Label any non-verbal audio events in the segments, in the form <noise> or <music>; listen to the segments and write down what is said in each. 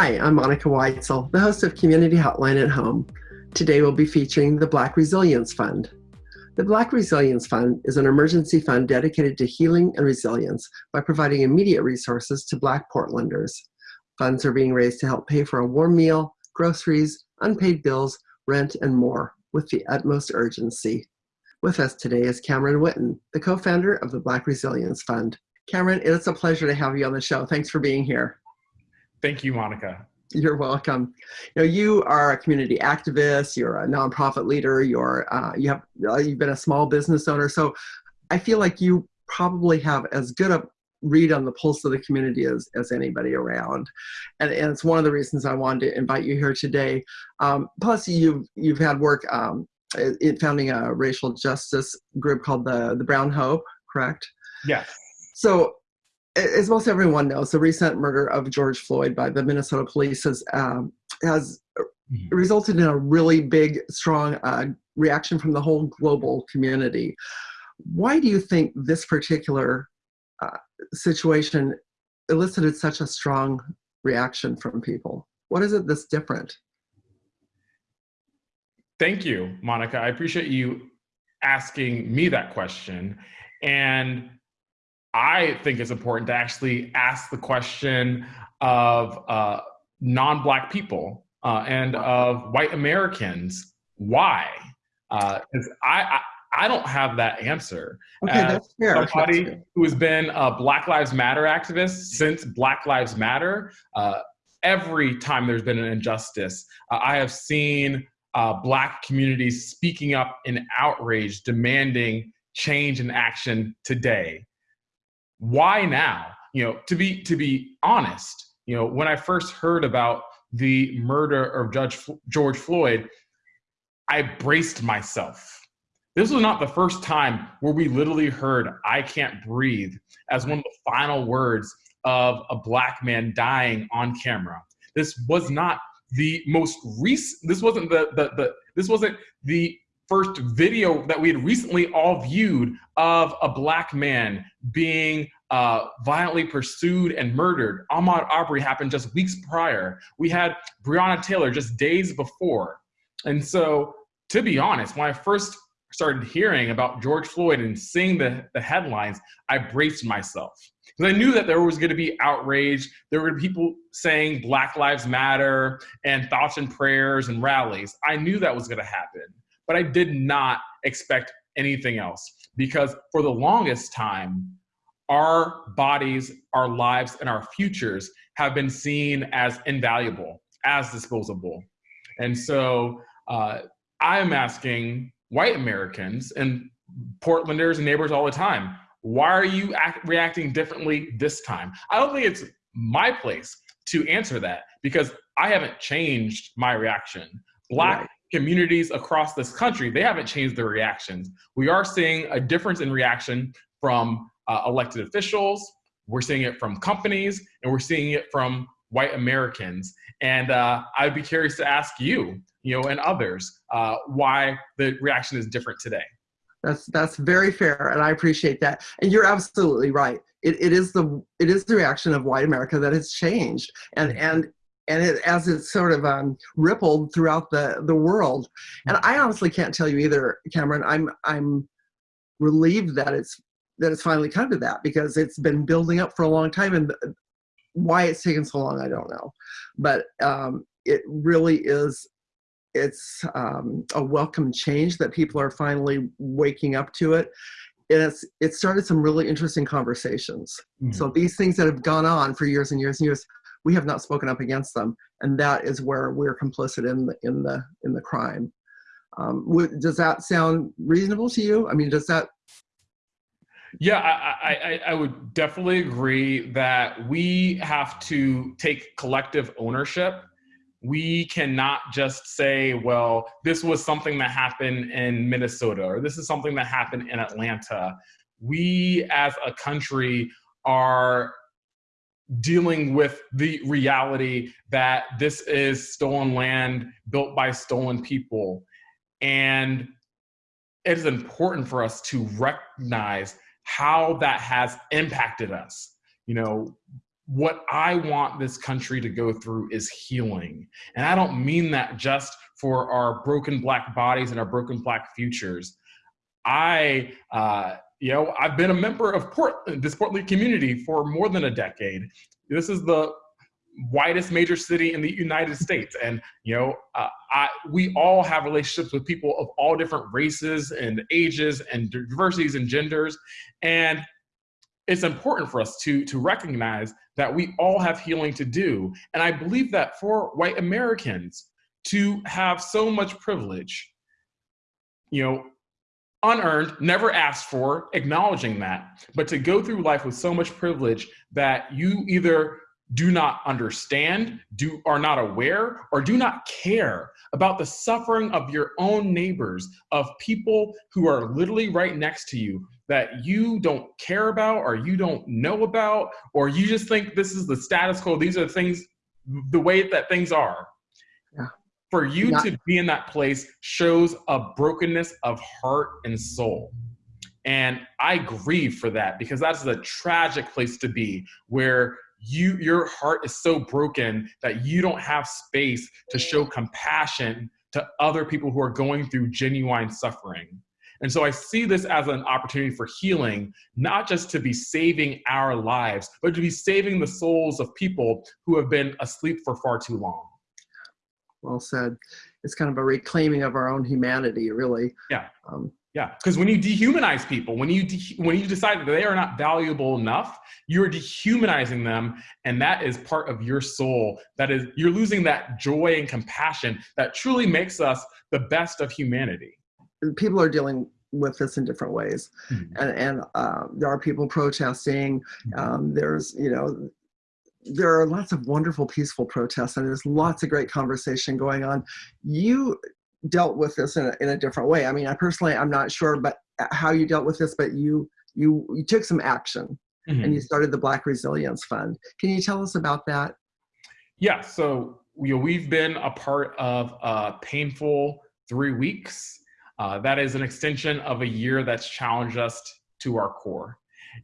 Hi, I'm Monica Weitzel, the host of Community Hotline at Home. Today we'll be featuring the Black Resilience Fund. The Black Resilience Fund is an emergency fund dedicated to healing and resilience by providing immediate resources to Black Portlanders. Funds are being raised to help pay for a warm meal, groceries, unpaid bills, rent, and more with the utmost urgency. With us today is Cameron Whitten, the co-founder of the Black Resilience Fund. Cameron, it's a pleasure to have you on the show. Thanks for being here. Thank you, Monica. You're welcome. You know, you are a community activist. You're a nonprofit leader. You're uh, you have uh, you've been a small business owner. So, I feel like you probably have as good a read on the pulse of the community as, as anybody around. And, and it's one of the reasons I wanted to invite you here today. Um, plus, you've you've had work um, in founding a racial justice group called the the Brown Hope, correct? Yes. So as most everyone knows, the recent murder of George Floyd by the Minnesota police has um, has mm-hmm. resulted in a really big, strong uh, reaction from the whole global community. Why do you think this particular uh, situation elicited such a strong reaction from people? What is it that's different? Thank you, Monica. I appreciate you asking me that question. And I think it's important to actually ask the question of uh, non-black people uh, and of white Americans, why? Because uh, I, I, I don't have that answer. Okay, As that's fair. Somebody that's who has been a Black Lives Matter activist since Black Lives Matter, uh, every time there's been an injustice, uh, I have seen uh, Black communities speaking up in outrage, demanding change and action today why now? You know, to be to be honest, you know, when I first heard about the murder of Judge George Floyd, I braced myself. This was not the first time where we literally heard "I can't breathe" as one of the final words of a black man dying on camera. This was not the most recent. This wasn't the the the. This wasn't the first video that we had recently all viewed of a black man being uh, violently pursued and murdered. Ahmaud Arbery happened just weeks prior. We had Breonna Taylor just days before. And so, to be honest, when I first started hearing about George Floyd and seeing the, the headlines, I braced myself. Because I knew that there was going to be outrage. There were people saying Black Lives Matter and thoughts and prayers and rallies. I knew that was going to happen but I did not expect anything else because for the longest time, our bodies, our lives, and our futures have been seen as invaluable, as disposable. And so uh, I'm asking white Americans and Portlanders and neighbors all the time, why are you act, reacting differently this time? I don't think it's my place to answer that because I haven't changed my reaction. Black right communities across this country, they haven't changed their reactions. We are seeing a difference in reaction from uh, elected officials, we're seeing it from companies, and we're seeing it from white Americans. And uh, I'd be curious to ask you, you know, and others, uh, why the reaction is different today. That's that's very fair, and I appreciate that. And you're absolutely right. It, it is the it is the reaction of white America that has changed, and and and it, as it's sort of um, rippled throughout the, the world. And I honestly can't tell you either, Cameron. I'm I'm relieved that it's that it's finally come to that because it's been building up for a long time, and why it's taken so long, I don't know. But um, it really is. It's um, a welcome change that people are finally waking up to it. And it's it started some really interesting conversations. Mm -hmm. So these things that have gone on for years and years and years we have not spoken up against them, and that is where we're complicit in the in the in the crime. Um, does that sound reasonable to you? I mean, does that? Yeah, I, I, I would definitely agree that we have to take collective ownership we cannot just say, well, this was something that happened in Minnesota or this is something that happened in Atlanta. We as a country are dealing with the reality that this is stolen land built by stolen people. And it is important for us to recognize how that has impacted us. You know, what I want this country to go through is healing. And I don't mean that just for our broken black bodies and our broken black futures. I, uh, you know, I've been a member of Portland, this Portland community for more than a decade. This is the widest major city in the United States. And, you know, uh, I, we all have relationships with people of all different races and ages and diversities and genders. And it's important for us to, to recognize that we all have healing to do. And I believe that for white Americans to have so much privilege, you know, unearned, never asked for, acknowledging that, but to go through life with so much privilege that you either do not understand, do are not aware, or do not care about the suffering of your own neighbors, of people who are literally right next to you that you don't care about or you don't know about, or you just think this is the status quo, these are the things, the way that things are. Yeah. For you yeah. to be in that place shows a brokenness of heart and soul. And I grieve for that because that's a tragic place to be where you your heart is so broken that you don't have space to show compassion to other people who are going through genuine suffering. And so I see this as an opportunity for healing, not just to be saving our lives, but to be saving the souls of people who have been asleep for far too long. Well said. It's kind of a reclaiming of our own humanity, really. Yeah. Um, yeah, because when you dehumanize people, when you when you decide that they are not valuable enough, you're dehumanizing them, and that is part of your soul. That is, you're losing that joy and compassion that truly makes us the best of humanity. People are dealing with this in different ways, mm-hmm. and and uh, there are people protesting. Mm-hmm. Um, there's you know there are lots of wonderful peaceful protests and there's lots of great conversation going on you dealt with this in a, in a different way. I mean, I personally, I'm not sure, but uh, how you dealt with this, but you you you took some action mm-hmm. and you started the Black Resilience Fund. Can you tell us about that? Yeah. So you know, we've been a part of a painful three weeks. Uh, that is an extension of a year that's challenged us to our core,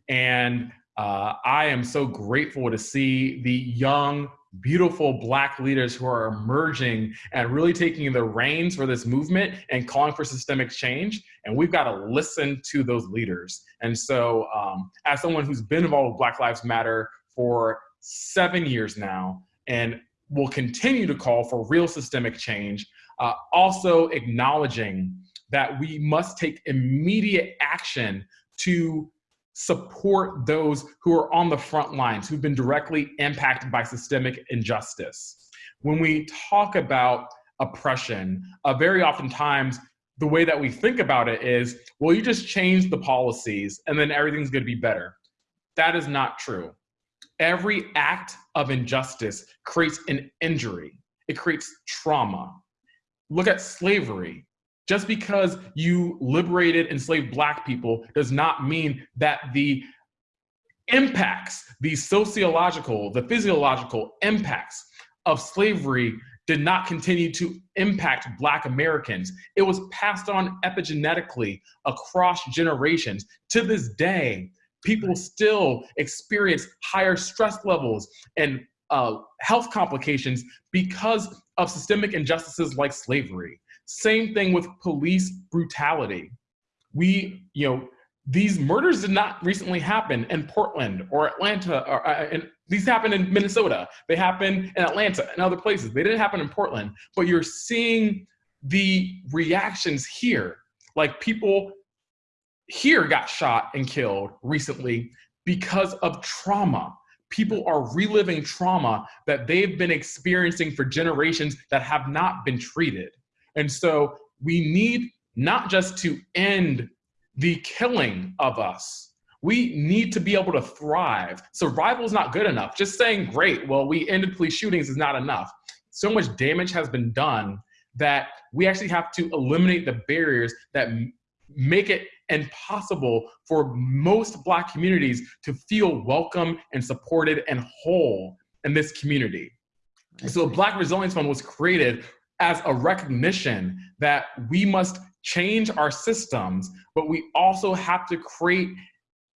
and uh, I am so grateful to see the young beautiful black leaders who are emerging and really taking the reins for this movement and calling for systemic change. And we've got to listen to those leaders. And so, um, as someone who's been involved with Black Lives Matter for seven years now, and will continue to call for real systemic change, uh, also acknowledging that we must take immediate action to support those who are on the front lines, who've been directly impacted by systemic injustice. When we talk about oppression, uh, very oftentimes the way that we think about it is, well, you just change the policies and then everything's gonna be better. That is not true. Every act of injustice creates an injury. It creates trauma. Look at slavery. Just because you liberated enslaved black people does not mean that the impacts, the sociological, the physiological impacts of slavery did not continue to impact Black Americans. It was passed on epigenetically across generations. To this day, people still experience higher stress levels and uh, health complications because of systemic injustices like slavery. Same thing with police brutality. We, you know, these murders did not recently happen in Portland or Atlanta, or, uh, and these happened in Minnesota. They happened in Atlanta and other places. They didn't happen in Portland, but you're seeing the reactions here. Like people here got shot and killed recently because of trauma. People are reliving trauma that they've been experiencing for generations that have not been treated. And so we need not just to end the killing of us, we need to be able to thrive. Survival is not good enough. Just saying, great, well, we ended police shootings is not enough. So much damage has been done that we actually have to eliminate the barriers that make it impossible for most Black communities to feel welcome and supported and whole in this community. So the Black Resilience Fund was created as a recognition that we must change our systems, but we also have to create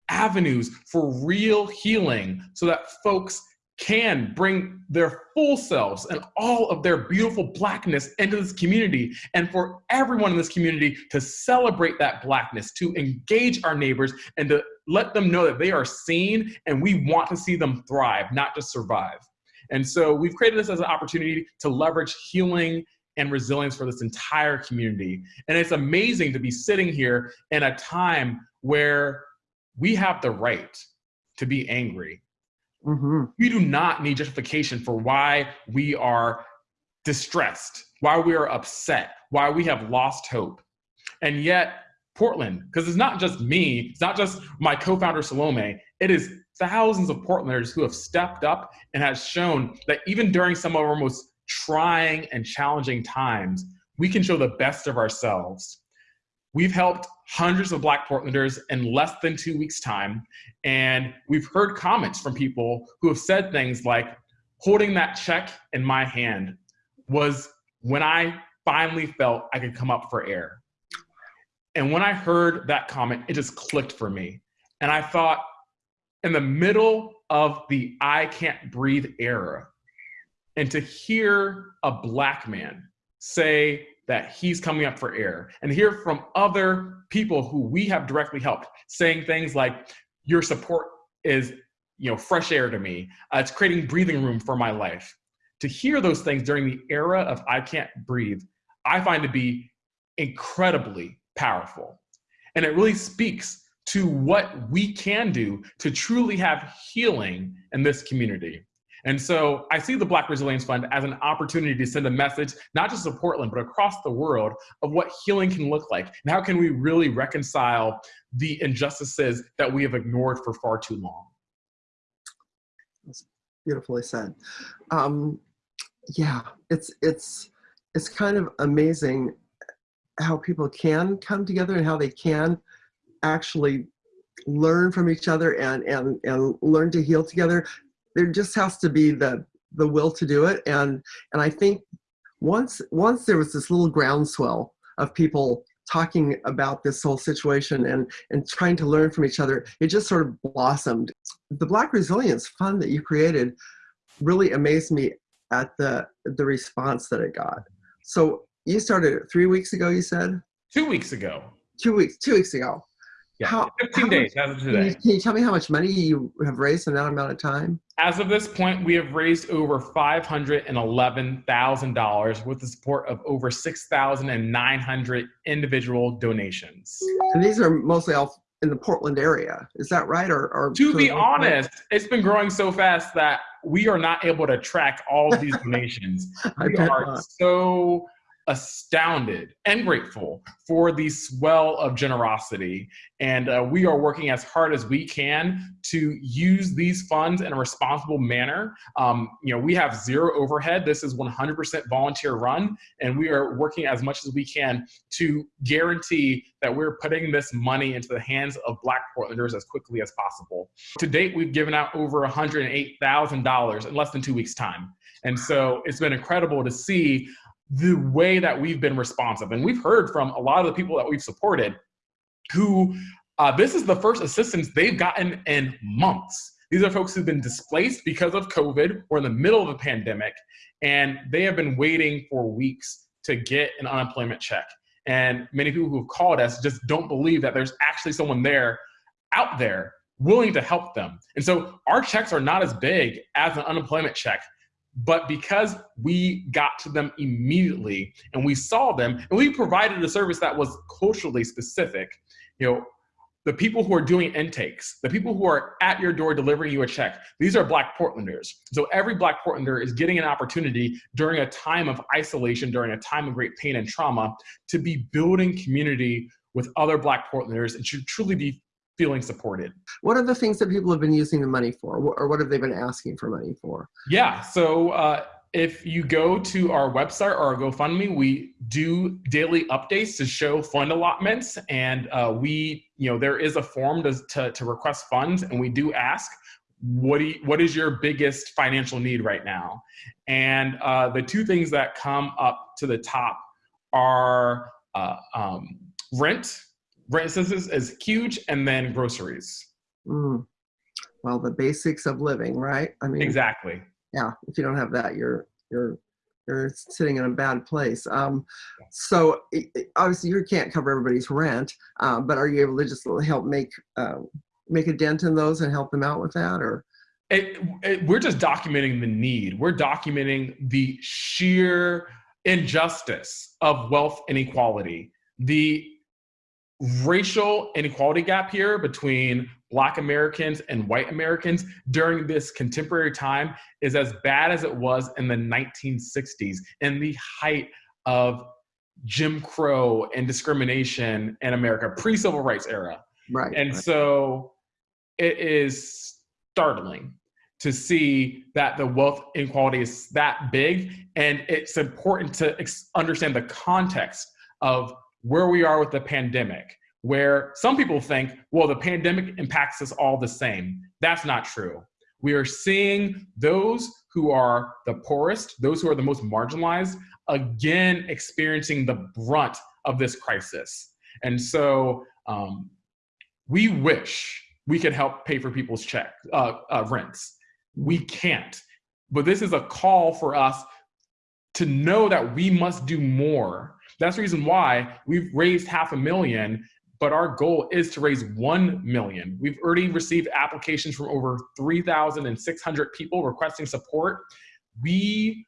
avenues for real healing so that folks can bring their full selves and all of their beautiful blackness into this community and for everyone in this community to celebrate that blackness to engage our neighbors and to let them know that they are seen and we want to see them thrive not just survive and so we've created this as an opportunity to leverage healing and resilience for this entire community and it's amazing to be sitting here in a time where we have the right to be angry Mm-hmm. We do not need justification for why we are distressed, why we are upset, why we have lost hope. And yet, Portland, because it's not just me, it's not just my co founder Salome, it is thousands of Portlanders who have stepped up and has shown that even during some of our most trying and challenging times, we can show the best of ourselves. We've helped hundreds of Black Portlanders in less than two weeks' time. And we've heard comments from people who have said things like, holding that check in my hand was when I finally felt I could come up for air. And when I heard that comment, it just clicked for me. And I thought, in the middle of the I can't breathe era, and to hear a Black man say, that he's coming up for air and hear from other people who we have directly helped saying things like your support is you know fresh air to me. Uh, it's creating breathing room for my life. To hear those things during the era of i can't breathe i find to be incredibly powerful. And it really speaks to what we can do to truly have healing in this community and so I see the Black Resilience Fund as an opportunity to send a message, not just to Portland, but across the world of what healing can look like and how can we really reconcile the injustices that we have ignored for far too long. That's beautifully said. Um, yeah, it's, it's, it's kind of amazing how people can come together and how they can actually learn from each other and, and, and learn to heal together. There just has to be the the will to do it. And and i think once once there was this little groundswell of people talking about this whole situation and and trying to learn from each other it just sort of blossomed. The black resilience fund that you created really amazed me at the the response that it got. So you started it three weeks ago you said? Two weeks ago. Two weeks two weeks ago yeah, how, 15 how days as of today. Can you, can you, tell me how much money you have raised in that amount of time? As of this point, we have raised over $511,000 with the support of over 6,900 individual donations. And these are mostly all in the Portland area. Is that right? Or, or to be honest, it's been growing so fast that we are not able to track all of these donations. <laughs> we are not. so astounded and grateful for the swell of generosity. And uh, we are working as hard as we can to use these funds in a responsible manner. Um, you know, we have zero overhead. This is 100% volunteer run, and we are working as much as we can to guarantee that we're putting this money into the hands of Black Portlanders as quickly as possible. To date, we've given out over $108,000 in less than two weeks' time. And so it's been incredible to see the way that we've been responsive. And we've heard from a lot of the people that we've supported who uh, this is the first assistance they've gotten in months. These are folks who've been displaced because of COVID or in the middle of a pandemic, and they have been waiting for weeks to get an unemployment check. And many people who have called us just don't believe that there's actually someone there out there willing to help them. And so our checks are not as big as an unemployment check, but because we got to them immediately and we saw them and we provided a service that was culturally specific, you know, the people who are doing intakes, the people who are at your door delivering you a check, these are Black Portlanders. So every Black Portlander is getting an opportunity during a time of isolation, during a time of great pain and trauma, to be building community with other Black Portlanders and should truly be feeling supported. What are the things that people have been using the money for, or what have they been asking for money for? Yeah, so uh, if you go to our website or our GoFundMe, we do daily updates to show fund allotments, and uh, we, you know, there is a form to, to, to request funds, and we do ask what do you, what is your biggest financial need right now? And uh, the two things that come up to the top are uh, um, rent rent census is huge, and then groceries. Mm. well, the basics of living, right? I mean, Exactly. yeah, if you don't have that, you're, you're, you're sitting in a bad place. Um, so obviously you can't cover everybody's rent, um, but are you able to just help make, uh, make a dent in those and help them out with that or? it, it, we're just documenting the need. We're documenting the sheer injustice of wealth inequality. The racial inequality gap here between Black Americans and white Americans during this contemporary time is as bad as it was in the 1960s, in the height of Jim Crow and discrimination in America, pre civil rights era. Right. And right. so it is startling to see that the wealth inequality is that big. And it's important to ex- understand the context of where we are with the pandemic, where some people think, well, the pandemic impacts us all the same. That's not true. We are seeing those who are the poorest, those who are the most marginalized, again experiencing the brunt of this crisis. And so um, we wish we could help pay for people's check uh, uh, rents. We can't. But this is a call for us to know that we must do more. That's the reason why we've raised half a million, but our goal is to raise 1 million. We've already received applications from over 3,600 people requesting support. We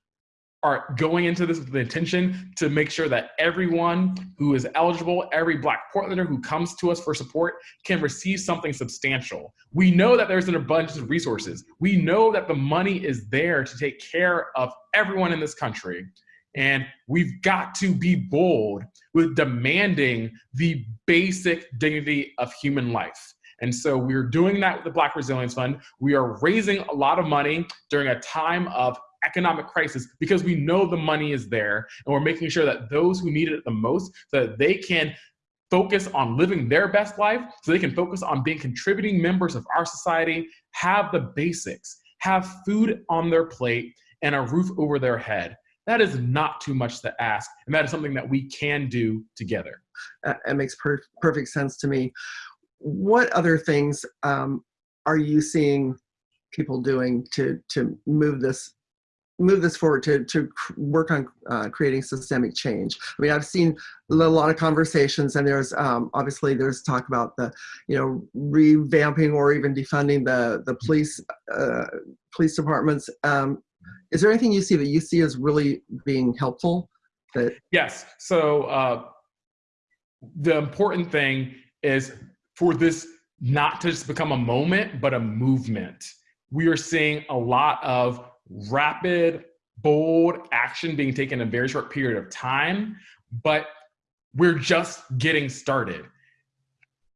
are going into this with the intention to make sure that everyone who is eligible, every Black Portlander who comes to us for support can receive something substantial. We know that there's an abundance of resources. We know that the money is there to take care of everyone in this country. And we've got to be bold with demanding the basic dignity of human life. And so we're doing that with the Black Resilience Fund. We are raising a lot of money during a time of economic crisis because we know the money is there and we're making sure that those who need it the most so that they can focus on living their best life so they can focus on being contributing members of our society have the basics have food on their plate and a roof over their head that is not too much to ask and that is something that we can do together That, makes per- perfect sense to me. What other things um, are you seeing people doing to to move this move this forward to to work on uh, creating systemic change? I mean, I've seen a lot of conversations, and there's um, obviously there's talk about the you know revamping or even defunding the the police uh, police departments. Um, is there anything you see that you see as really being helpful? That Yes. So uh, the important thing is for this not to just become a moment, but a movement. We are seeing a lot of rapid, bold action being taken in a very short period of time, but we're just getting started.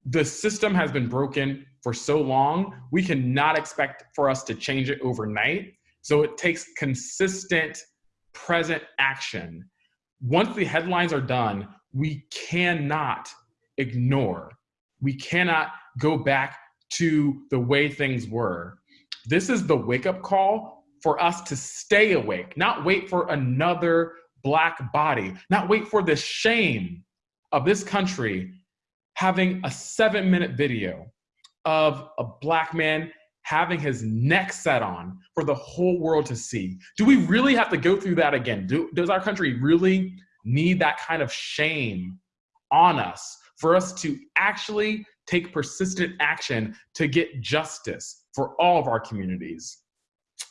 The system has been broken for so long, we cannot expect for us to change it overnight. So it takes consistent, present action once the headlines are done, we cannot ignore. We cannot go back to the way things were. This is the wake up call for us to stay awake, not wait for another Black body, not wait for the shame of this country having a seven minute video of a Black man having his neck set on for the whole world to see. Do we really have to go through that again? Do, does our country really need that kind of shame on us for us to actually take persistent action to get justice for all of our communities?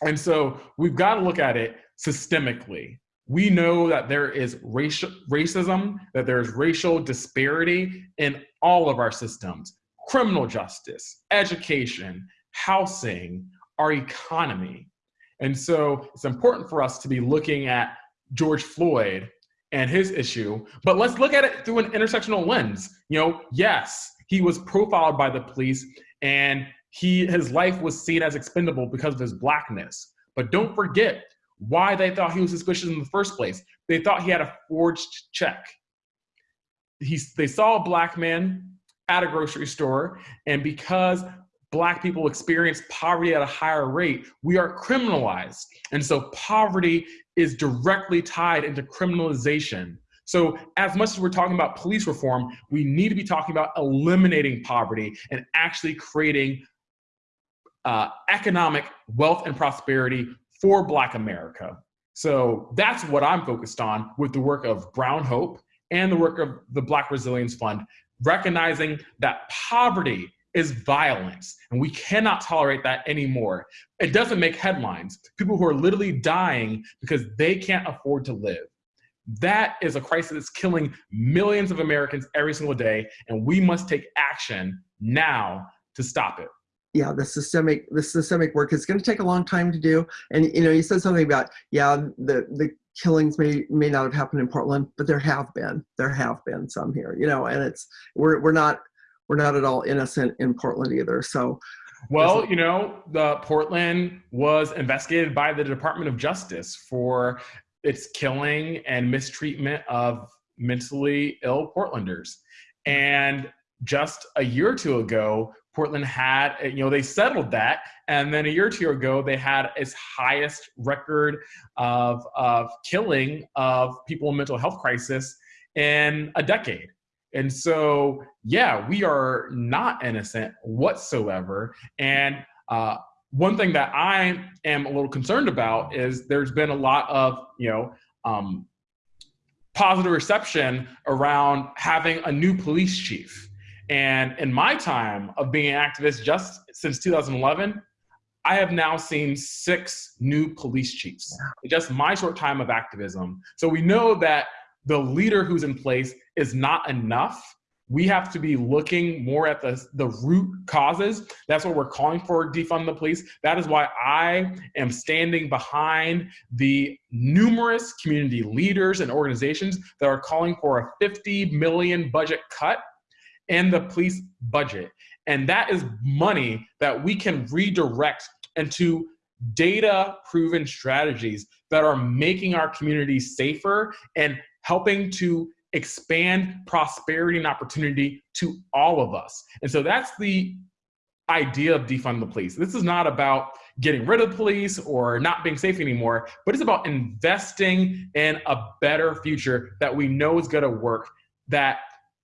And so we've got to look at it systemically. We know that there is racial racism, that there's racial disparity in all of our systems criminal justice, education, housing, our economy. And so it's important for us to be looking at George Floyd and his issue, but let's look at it through an intersectional lens. You know, yes, he was profiled by the police and he his life was seen as expendable because of his blackness. But don't forget why they thought he was suspicious in the first place. They thought he had a forged check. He, they saw a black man at a grocery store, and because black people experience poverty at a higher rate, we are criminalized. And so poverty is directly tied into criminalization. So as much as we're talking about police reform, we need to be talking about eliminating poverty and actually creating uh, economic wealth and prosperity for Black America. So that's what I'm focused on with the work of Brown Hope and the work of the Black Resilience Fund, recognizing that poverty is violence, and we cannot tolerate that anymore. It doesn't make headlines. People who are literally dying because they can't afford to live. That is a crisis that's killing millions of Americans every single day, and we must take action now to stop it. Yeah, the systemic the systemic work is going to take a long time to do. And you know, you said something about yeah, the the killings may may not have happened in Portland, but there have been there have been some here. You know, and it's we're we're not we're not at all innocent in Portland either. So. Well, you know, the Portland was investigated by the Department of Justice for its killing and mistreatment of mentally ill Portlanders. And just a year or two ago, Portland had, you know, they settled that. And then a year or two ago, they had its highest record of, of killing of people in mental health crisis in a decade. And so, yeah, we are not innocent whatsoever. And uh, one thing that I am a little concerned about is there's been a lot of, you know, um, positive reception around having a new police chief. And in my time of being an activist just since 2011, I have now seen six new police chiefs just my short time of activism. So we know that the leader who's in place is not enough we have to be looking more at the, the root causes. That's what we're calling for defund the police. That is why I am standing behind the numerous community leaders and organizations that are calling for a 50 million budget cut in the police budget. And that is money that we can redirect into data proven strategies that are making our communities safer and helping to expand prosperity and opportunity to all of us. And so that's the idea of defund the police. This is not about getting rid of the police or not being safe anymore, but it's about investing in a better future that we know is going to work, that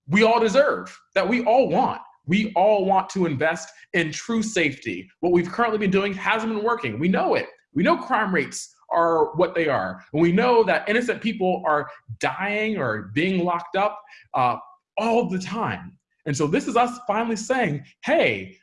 we all deserve, that we all want. We all want to invest in true safety. What we've currently been doing hasn't been working. We know it. We know crime rates are what they are. We know that innocent people are dying or being locked up uh, all the time. And so this is us finally saying, hey,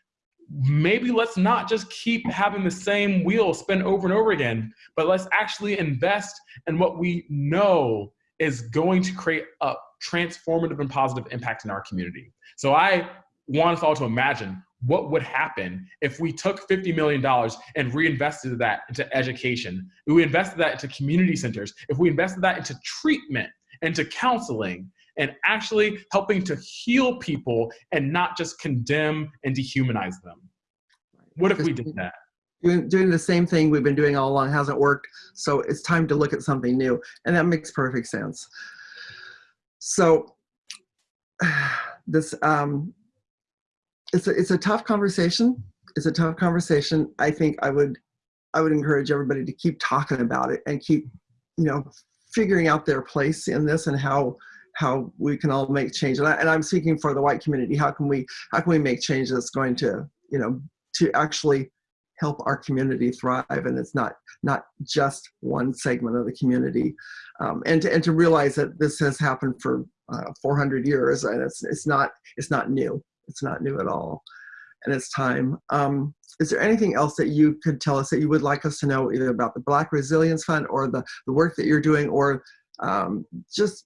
maybe let's not just keep having the same wheel spin over and over again, but let's actually invest in what we know is going to create a transformative and positive impact in our community. So I want us all to imagine what would happen if we took $50 million and reinvested that into education, if we invested that into community centers, if we invested that into treatment, into counseling, and actually helping to heal people and not just condemn and dehumanize them. What if we did that? Doing, doing the same thing we've been doing all along hasn't worked, so it's time to look at something new, and that makes perfect sense. So <sighs> this um, it's a, it's a tough conversation. It's a tough conversation. I think I would I would encourage everybody to keep talking about it and keep you know figuring out their place in this and how how we can all make change. And, I, and I'm speaking for the white community. How can we how can we make change that's going to you know to actually help our community thrive and it's not not just one segment of the community um, and to and to realize that this has happened for uh, 400 years and it's it's not it's not new it's not new at all, and it's time. Um, is there anything else that you could tell us that you would like us to know either about the Black Resilience Fund or the, the work that you're doing or um, just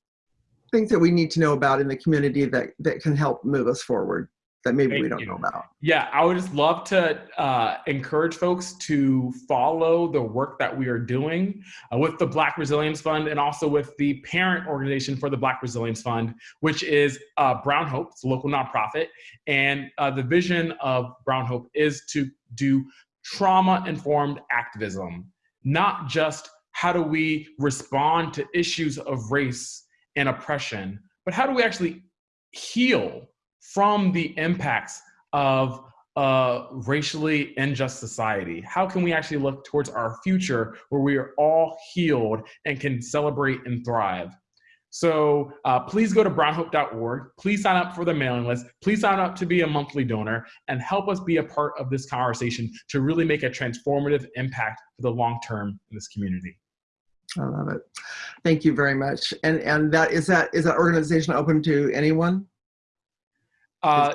things that we need to know about in the community that, that can help move us forward? That maybe Thank we don't you. know about. Yeah, I would just love to uh, encourage folks to follow the work that we are doing uh, with the Black Resilience Fund and also with the parent organization for the Black Resilience Fund, which is uh, Brown Hope, it's a local nonprofit. And uh, the vision of Brown Hope is to do trauma-informed activism, not just how do we respond to issues of race and oppression, but how do we actually heal from the impacts of a racially unjust society? How can we actually look towards our future where we are all healed and can celebrate and thrive? So uh, please go to brownhope.org. Please sign up for the mailing list. Please sign up to be a monthly donor and help us be a part of this conversation to really make a transformative impact for the long term in this community. I love it. Thank you very much. And and that is that is that organization open to anyone? Uh,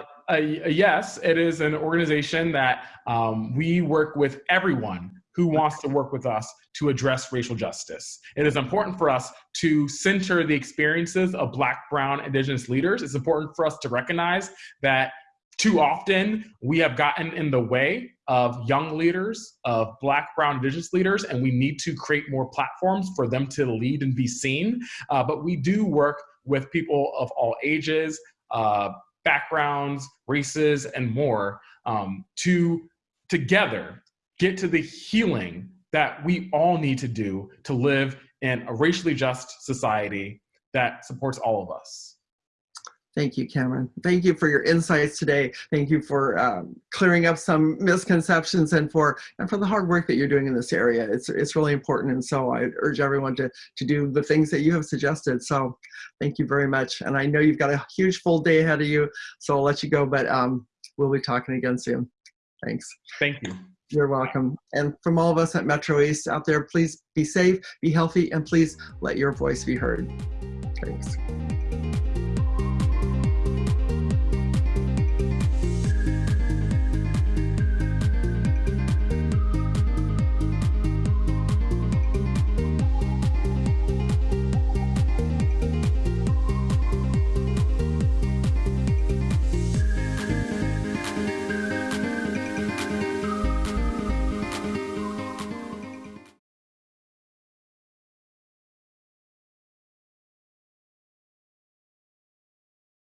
yes, it is an organization that um, we work with everyone who wants to work with us to address racial justice. It is important for us to center the experiences of Black, Brown, Indigenous leaders. It's important for us to recognize that too often we have gotten in the way of young leaders, of Black, Brown, Indigenous leaders, and we need to create more platforms for them to lead and be seen. Uh, but we do work with people of all ages, uh, backgrounds, races, and more um, to together get to the healing that we all need to do to live in a racially just society that supports all of us. Thank you, Cameron. Thank you for your insights today. Thank you for um, clearing up some misconceptions and for and for the hard work that you're doing in this area. It's it's really important, and so I urge everyone to to do the things that you have suggested. So, thank you very much. And I know you've got a huge full day ahead of you, so I'll let you go. But um, we'll be talking again soon. Thanks. Thank you. You're welcome. And from all of us at Metro East out there, please be safe, be healthy, and please let your voice be heard. Thanks.